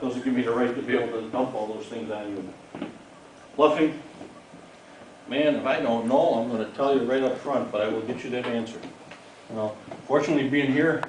doesn't give me the right to be able to dump all those things on you. Bluffing, man, if I don't know, I'm gonna tell you right up front, but I will get you that answer. You fortunately, being here,